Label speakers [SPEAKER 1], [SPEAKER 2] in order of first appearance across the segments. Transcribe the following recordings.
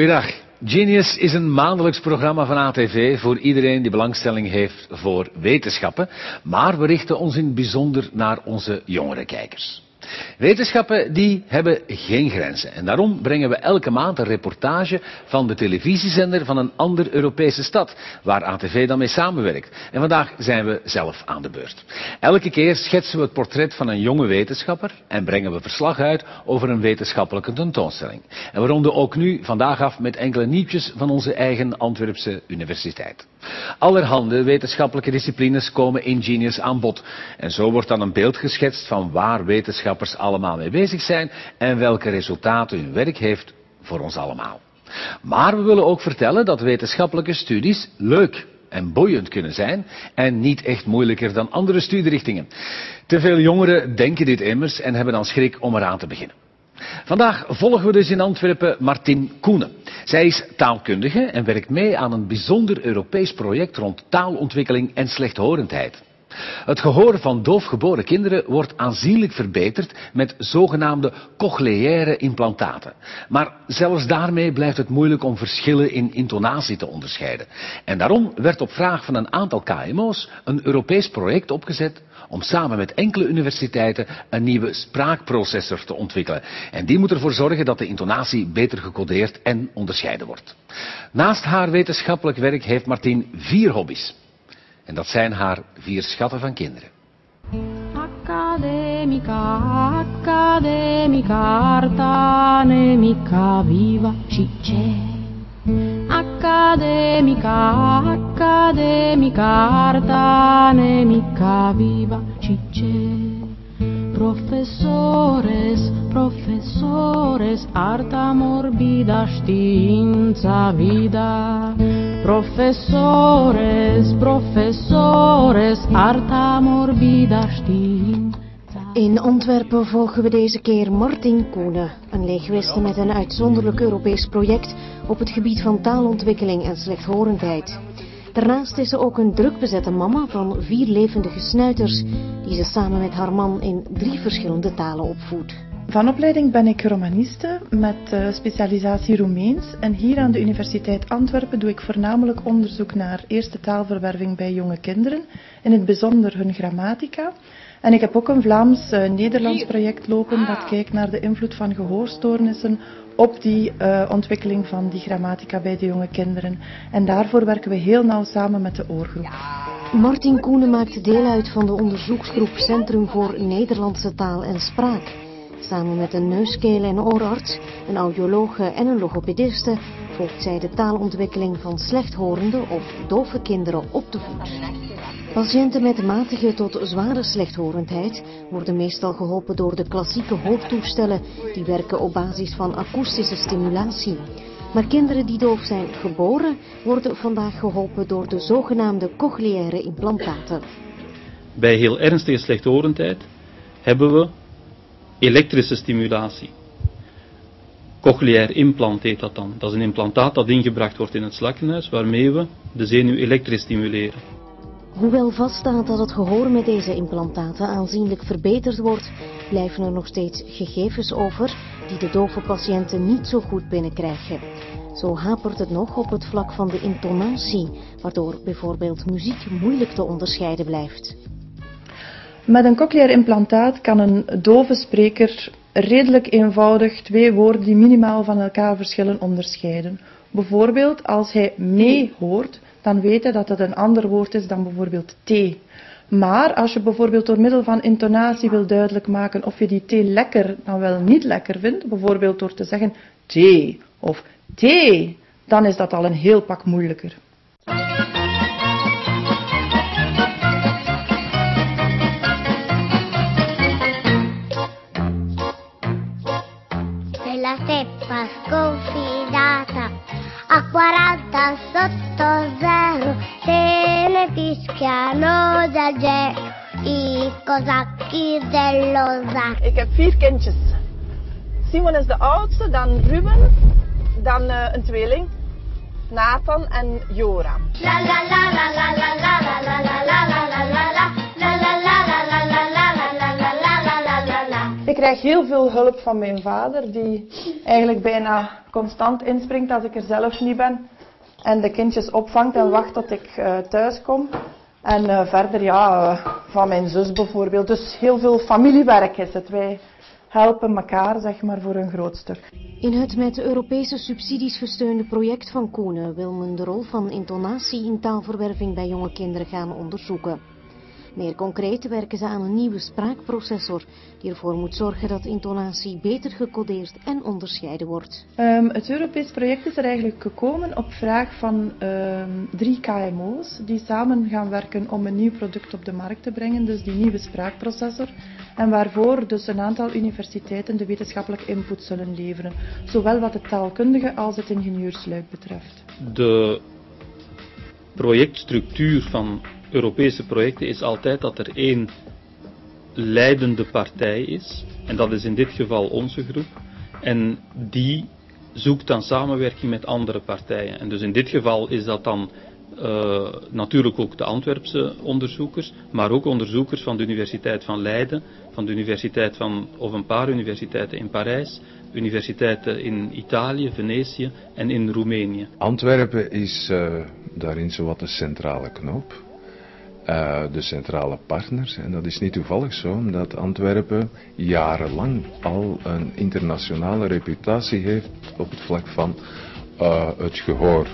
[SPEAKER 1] Goeiedag. Genius is een maandelijks programma van ATV voor iedereen die belangstelling heeft voor wetenschappen. Maar we richten ons in het bijzonder naar onze jongere kijkers. Wetenschappen die hebben geen grenzen. En daarom brengen we elke maand een reportage van de televisiezender van een andere Europese stad, waar ATV dan mee samenwerkt. En vandaag zijn we zelf aan de beurt. Elke keer schetsen we het portret van een jonge wetenschapper en brengen we verslag uit over een wetenschappelijke tentoonstelling. En we ronden ook nu vandaag af met enkele nieuwtjes van onze eigen Antwerpse universiteit. Allerhande wetenschappelijke disciplines komen in Genius aan bod. En zo wordt dan een beeld geschetst van waar wetenschappers allemaal mee bezig zijn en welke resultaten hun werk heeft voor ons allemaal. Maar we willen ook vertellen dat wetenschappelijke studies leuk en boeiend kunnen zijn en niet echt moeilijker dan andere studierichtingen. Te veel jongeren denken dit immers en hebben dan schrik om eraan te beginnen. Vandaag volgen we dus in Antwerpen Martin Koenen. Zij is taalkundige en werkt mee aan een bijzonder Europees project rond taalontwikkeling en slechthorendheid. Het gehoor van doofgeboren kinderen wordt aanzienlijk verbeterd met zogenaamde cochleaire implantaten. Maar zelfs daarmee blijft het moeilijk om verschillen in intonatie te onderscheiden. En daarom werd op vraag van een aantal KMO's een Europees project opgezet om samen met enkele universiteiten een nieuwe spraakprocessor te ontwikkelen. En die moet ervoor zorgen dat de intonatie beter gecodeerd en onderscheiden wordt. Naast haar wetenschappelijk werk heeft Martien vier hobby's. En dat zijn haar vier schatten van kinderen.
[SPEAKER 2] Academica, academica, artanemica, viva cicce. Academica, academica, artanemica, viva cicce. Professores, professores, arta morbida stinza vida. Professores, professores, arta morbida stinza.
[SPEAKER 3] In Antwerpen volgen we deze keer Martin Koenen, een leegweste met een uitzonderlijk Europees project op het gebied van taalontwikkeling en slechthorendheid. Daarnaast is ze ook een drukbezette mama van vier levendige snuiters, die ze samen met haar man in drie verschillende talen opvoedt.
[SPEAKER 4] Van opleiding ben ik romaniste met uh, specialisatie Roemeens en hier aan de Universiteit Antwerpen doe ik voornamelijk onderzoek naar eerste taalverwerving bij jonge kinderen, in het bijzonder hun grammatica. En ik heb ook een Vlaams-Nederlands uh, project lopen dat kijkt naar de invloed van gehoorstoornissen op die uh, ontwikkeling van die grammatica bij de jonge kinderen. En daarvoor werken we heel nauw samen met de oorgroep.
[SPEAKER 3] Martin Koenen maakt deel uit van de onderzoeksgroep Centrum voor Nederlandse Taal en Spraak. Samen met een neuskeel- en oorarts, een audiologe en een logopediste volgt zij de taalontwikkeling van slechthorende of dove kinderen op de voet. Patiënten met matige tot zware slechthorendheid worden meestal geholpen door de klassieke hoofdtoestellen die werken op basis van akoestische stimulatie. Maar kinderen die doof zijn geboren worden vandaag geholpen door de zogenaamde cochleaire implantaten.
[SPEAKER 5] Bij heel ernstige slechthorendheid hebben we elektrische stimulatie. Cochleair implant heet dat dan. Dat is een implantaat dat ingebracht wordt in het slakkenhuis waarmee we de zenuw elektrisch stimuleren.
[SPEAKER 3] Hoewel vaststaat dat het gehoor met deze implantaten aanzienlijk verbeterd wordt, blijven er nog steeds gegevens over die de dove patiënten niet zo goed binnenkrijgen. Zo hapert het nog op het vlak van de intonatie, waardoor bijvoorbeeld muziek moeilijk te onderscheiden blijft.
[SPEAKER 4] Met een cochleair implantaat kan een dove spreker redelijk eenvoudig twee woorden die minimaal van elkaar verschillen onderscheiden. Bijvoorbeeld als hij mee hoort, dan hij dat het een ander woord is dan bijvoorbeeld thee. Maar als je bijvoorbeeld door middel van intonatie wil duidelijk maken of je die thee lekker dan wel niet lekker vindt, bijvoorbeeld door te zeggen thee of thee, dan is dat al een heel pak moeilijker.
[SPEAKER 6] Sconfidata a 40 sotto zar.
[SPEAKER 7] Ik heb vier kindjes. Simon is de oudste, dan Ruben, dan uh, een tweeling, Nathan en Joram.
[SPEAKER 6] La la la la la la la la la la la la la la.
[SPEAKER 4] Ik krijg heel veel hulp van mijn vader, die eigenlijk bijna constant inspringt als ik er zelf niet ben. En de kindjes opvangt en wacht tot ik uh, thuis kom. En uh, verder, ja, uh, van mijn zus bijvoorbeeld. Dus heel veel familiewerk is het. Wij helpen elkaar, zeg maar, voor een groot stuk.
[SPEAKER 3] In het met Europese subsidies gesteunde project van Koenen wil men de rol van intonatie in taalverwerving bij jonge kinderen gaan onderzoeken. Meer concreet werken ze aan een nieuwe spraakprocessor die ervoor moet zorgen dat intonatie beter gecodeerd en onderscheiden wordt.
[SPEAKER 4] Um, het Europees project is er eigenlijk gekomen op vraag van um, drie KMO's die samen gaan werken om een nieuw product op de markt te brengen, dus die nieuwe spraakprocessor. En waarvoor dus een aantal universiteiten de wetenschappelijke input zullen leveren, zowel wat het taalkundige als het ingenieursluik betreft.
[SPEAKER 5] De projectstructuur van Europese projecten is altijd dat er één leidende partij is, en dat is in dit geval onze groep, en die zoekt dan samenwerking met andere partijen. En dus in dit geval is dat dan uh, natuurlijk ook de Antwerpse onderzoekers, maar ook onderzoekers van de Universiteit van Leiden, van de Universiteit van, of een paar universiteiten in Parijs, universiteiten in Italië, Venetië en in Roemenië.
[SPEAKER 8] Antwerpen is uh, daarin zowat de centrale knoop. Uh, de centrale partners. En dat is niet toevallig zo, omdat Antwerpen jarenlang al een internationale reputatie heeft op het vlak van uh, het gehoor.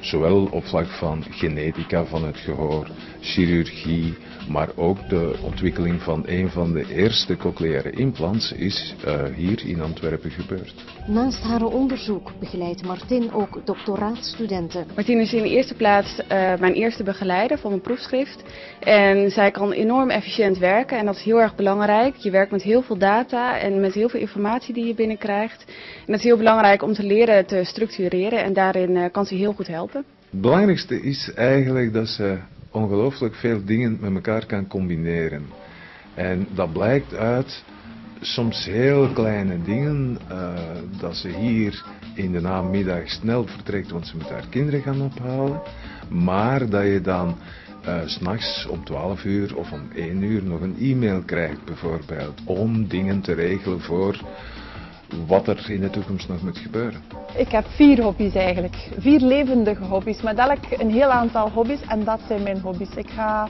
[SPEAKER 8] Zowel op vlak van genetica van het gehoor, chirurgie, maar ook de ontwikkeling van een van de eerste cochleaire implants is uh, hier in Antwerpen gebeurd.
[SPEAKER 3] Naast haar onderzoek begeleidt Martin ook doctoraatstudenten.
[SPEAKER 9] Martin is in de eerste plaats uh, mijn eerste begeleider van mijn proefschrift. En zij kan enorm efficiënt werken en dat is heel erg belangrijk. Je werkt met heel veel data en met heel veel informatie die je binnenkrijgt. En dat is heel belangrijk om te leren te structureren en daarin uh, kan ze heel goed helpen.
[SPEAKER 8] Het belangrijkste is eigenlijk dat ze ongelooflijk veel dingen met elkaar kan combineren. En dat blijkt uit soms heel kleine dingen, uh, dat ze hier in de namiddag snel vertrekt, want ze moet haar kinderen gaan ophalen. Maar dat je dan uh, s'nachts om 12 uur of om 1 uur nog een e-mail krijgt bijvoorbeeld, om dingen te regelen voor wat er in de toekomst nog moet gebeuren.
[SPEAKER 7] Ik heb vier hobby's eigenlijk. Vier levendige hobby's. Met elk een heel aantal hobby's en dat zijn mijn hobby's. Ik ga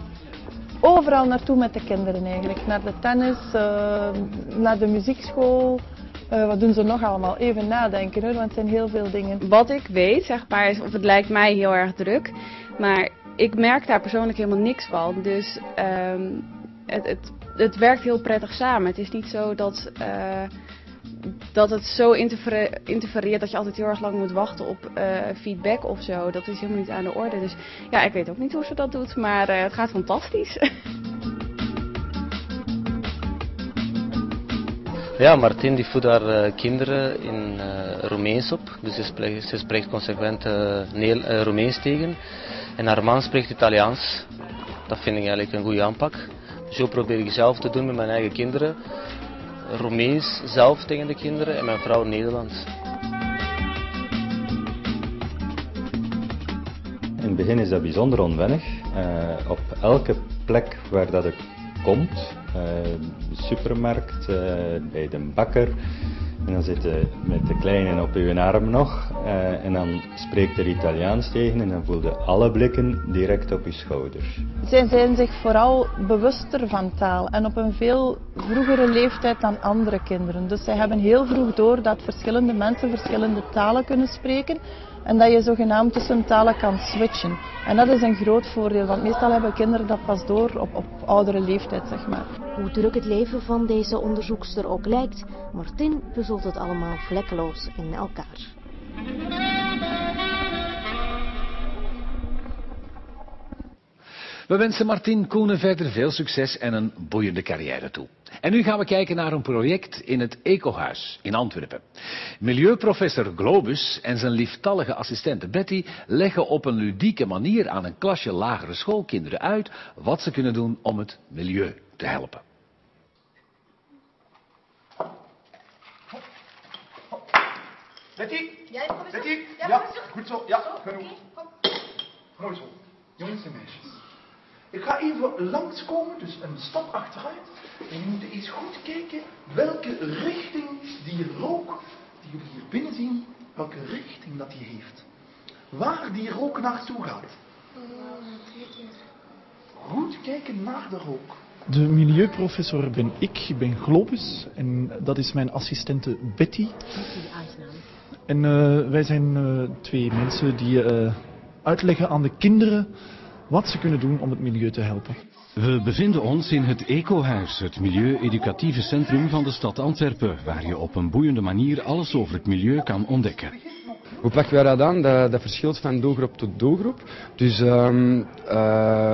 [SPEAKER 7] overal naartoe met de kinderen eigenlijk. Naar de tennis, uh, naar de muziekschool. Uh, wat doen ze nog allemaal? Even nadenken hoor, want het zijn heel veel dingen.
[SPEAKER 9] Wat ik weet, zeg maar, is of het lijkt mij heel erg druk. Maar ik merk daar persoonlijk helemaal niks van. Dus um, het, het, het werkt heel prettig samen. Het is niet zo dat... Dat het zo interfereert dat je altijd heel erg lang moet wachten op uh, feedback of zo. Dat is helemaal niet aan de orde. Dus ja, ik weet ook niet hoe ze dat doet, maar uh, het gaat fantastisch.
[SPEAKER 10] Ja, Martin die voedt haar uh, kinderen in uh, Roemeens op. Dus ze spreekt, ze spreekt consequent uh, Roemeens tegen. En haar man spreekt Italiaans. Dat vind ik eigenlijk een goede aanpak. Zo probeer ik zelf te doen met mijn eigen kinderen. Roemeens zelf tegen de kinderen en mijn vrouw Nederlands.
[SPEAKER 11] In het begin is dat bijzonder onwennig. Uh, op elke plek waar dat ik komt, uh, supermarkt, uh, bij de bakker, en dan zit je met de kleine op je arm nog. Uh, en dan spreekt er Italiaans tegen en dan voel je alle blikken direct op je schouders.
[SPEAKER 7] Zij zijn zich vooral bewuster van taal en op een veel vroegere leeftijd dan andere kinderen. Dus zij hebben heel vroeg door dat verschillende mensen verschillende talen kunnen spreken en dat je zogenaamd tussen talen kan switchen. En dat is een groot voordeel, want meestal hebben kinderen dat pas door op, op oudere leeftijd, zeg maar.
[SPEAKER 3] Hoe druk het leven van deze onderzoekster ook lijkt, Martin puzzelt het allemaal vlekkeloos in elkaar.
[SPEAKER 1] We wensen Martin Koenen verder veel succes en een boeiende carrière toe. En nu gaan we kijken naar een project in het Ecohuis in Antwerpen. Milieuprofessor Globus en zijn lieftallige assistente Betty leggen op een ludieke manier aan een klasje lagere schoolkinderen uit wat ze kunnen doen om het milieu te helpen.
[SPEAKER 12] Betty? Jij? Ja, ja goed zo. Ja, genoeg. Mooi zo. Jongens en meisjes. Ik ga even langskomen, dus een stap achteruit. En je moet eens goed kijken welke richting die rook die jullie hier binnen zien, welke richting dat die heeft. Waar die rook naartoe gaat. Goed kijken naar de rook.
[SPEAKER 13] De milieuprofessor ben ik, ik ben Globus en dat is mijn assistente Betty. En uh, wij zijn uh, twee mensen die uh, uitleggen aan de kinderen wat ze kunnen doen om het milieu te helpen.
[SPEAKER 14] We bevinden ons in het Ecohuis, het milieu-educatieve centrum van de stad Antwerpen, waar je op een boeiende manier alles over het milieu kan ontdekken.
[SPEAKER 15] Hoe pakken wij dat aan? Dat, dat verschilt van doelgroep tot doelgroep. Dus um, uh,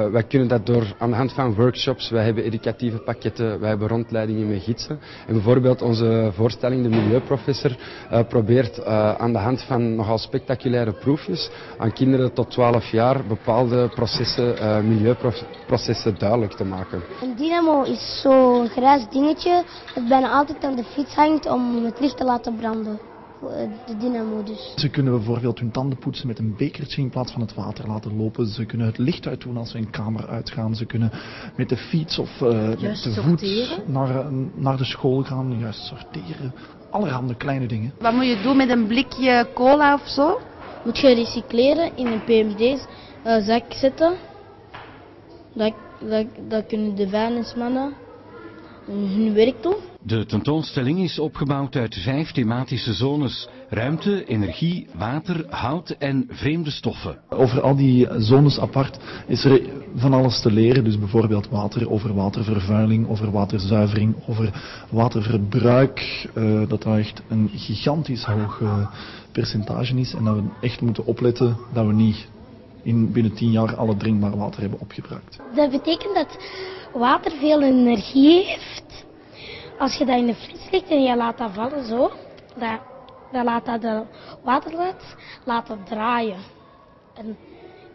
[SPEAKER 15] wij kunnen dat door aan de hand van workshops, wij hebben educatieve pakketten, wij hebben rondleidingen met gidsen. En bijvoorbeeld onze voorstelling, de Milieuprofessor, uh, probeert uh, aan de hand van nogal spectaculaire proefjes aan kinderen tot 12 jaar bepaalde processen, milieuprocessen duidelijk te maken.
[SPEAKER 6] Een dynamo is zo'n grijs dingetje dat bijna altijd aan de fiets hangt om het licht te laten branden de dynamo dus.
[SPEAKER 13] Ze kunnen bijvoorbeeld hun tanden poetsen met een bekertje in plaats van het water laten lopen. Ze kunnen het licht uitdoen als ze een kamer uitgaan. Ze kunnen met de fiets of uh, met de voet naar, naar de school gaan. Juist sorteren. Allerhande kleine dingen.
[SPEAKER 16] Wat moet je doen met een blikje cola of zo?
[SPEAKER 17] Moet je recycleren in een PMD's uh, zak zetten. Dat, dat, dat kunnen de vuilnismannen hun werk doen.
[SPEAKER 14] De tentoonstelling is opgebouwd uit vijf thematische zones. Ruimte, energie, water, hout en vreemde stoffen.
[SPEAKER 13] Over al die zones apart is er van alles te leren. Dus bijvoorbeeld water, over watervervuiling, over waterzuivering, over waterverbruik. Uh, dat dat echt een gigantisch hoog uh, percentage is. En dat we echt moeten opletten dat we niet in binnen tien jaar alle drinkbaar water hebben opgebruikt.
[SPEAKER 6] Dat betekent dat water veel energie heeft. Als je dat in de fles legt en je laat dat vallen zo, dat, dan laat dat de waterlaat laten draaien. En,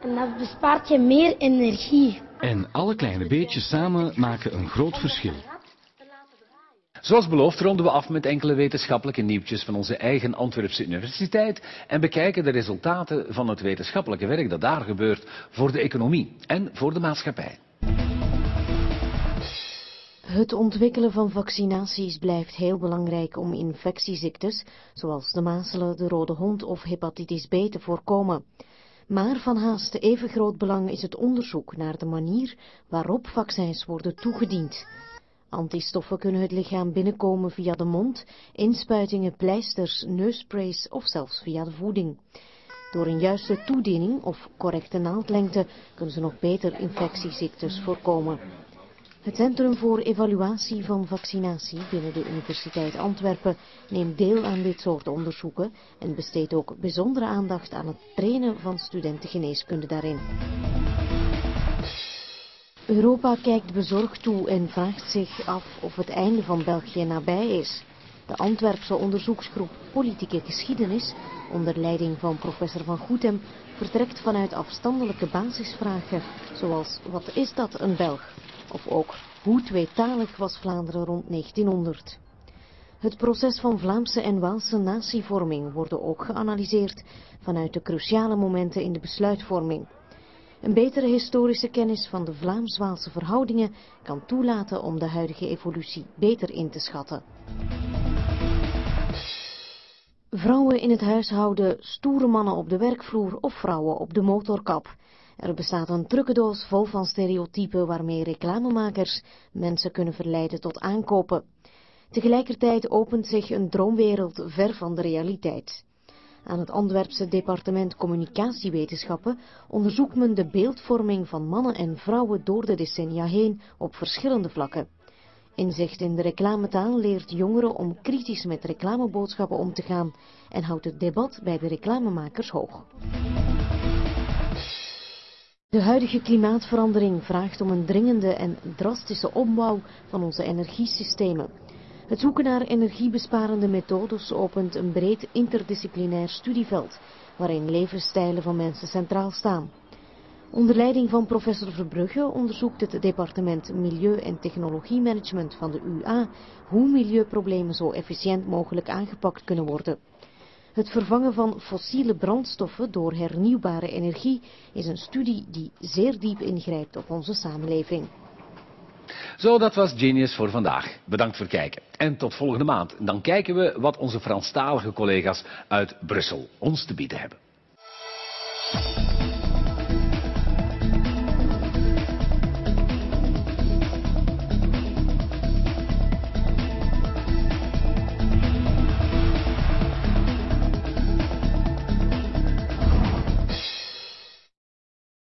[SPEAKER 6] en dat bespaart je meer energie.
[SPEAKER 14] En alle kleine beetjes samen maken een groot verschil.
[SPEAKER 1] Zoals beloofd ronden we af met enkele wetenschappelijke nieuwtjes van onze eigen Antwerpse Universiteit en bekijken de resultaten van het wetenschappelijke werk dat daar gebeurt voor de economie en voor de maatschappij.
[SPEAKER 3] Het ontwikkelen van vaccinaties blijft heel belangrijk om infectieziektes, zoals de mazelen, de rode hond of hepatitis B te voorkomen. Maar van haast even groot belang is het onderzoek naar de manier waarop vaccins worden toegediend. Antistoffen kunnen het lichaam binnenkomen via de mond, inspuitingen, pleisters, neussprays of zelfs via de voeding. Door een juiste toediening of correcte naaldlengte kunnen ze nog beter infectieziektes voorkomen. Het Centrum voor Evaluatie van Vaccinatie binnen de Universiteit Antwerpen neemt deel aan dit soort onderzoeken en besteedt ook bijzondere aandacht aan het trainen van studenten geneeskunde daarin. Europa kijkt bezorgd toe en vraagt zich af of het einde van België nabij is. De Antwerpse onderzoeksgroep Politieke Geschiedenis, onder leiding van professor Van Goethem, vertrekt vanuit afstandelijke basisvragen, zoals wat is dat een Belg? Of ook hoe tweetalig was Vlaanderen rond 1900? Het proces van Vlaamse en Waalse natievorming wordt ook geanalyseerd vanuit de cruciale momenten in de besluitvorming. Een betere historische kennis van de Vlaams-Waalse verhoudingen kan toelaten om de huidige evolutie beter in te schatten. Vrouwen in het huishouden, stoere mannen op de werkvloer of vrouwen op de motorkap. Er bestaat een trucendoos vol van stereotypen waarmee reclamemakers mensen kunnen verleiden tot aankopen. Tegelijkertijd opent zich een droomwereld ver van de realiteit. Aan het Antwerpse departement communicatiewetenschappen onderzoekt men de beeldvorming van mannen en vrouwen door de decennia heen op verschillende vlakken. Inzicht in de reclametaal leert jongeren om kritisch met reclameboodschappen om te gaan en houdt het debat bij de reclamemakers hoog. De huidige klimaatverandering vraagt om een dringende en drastische opbouw van onze energiesystemen. Het zoeken naar energiebesparende methodes opent een breed interdisciplinair studieveld, waarin levensstijlen van mensen centraal staan. Onder leiding van professor Verbrugge onderzoekt het departement Milieu- en Technologiemanagement van de UA hoe milieuproblemen zo efficiënt mogelijk aangepakt kunnen worden. Het vervangen van fossiele brandstoffen door hernieuwbare energie is een studie die zeer diep ingrijpt op onze samenleving.
[SPEAKER 1] Zo, dat was Genius voor vandaag. Bedankt voor het kijken. En tot volgende maand. Dan kijken we wat onze Franstalige collega's uit Brussel ons te bieden hebben.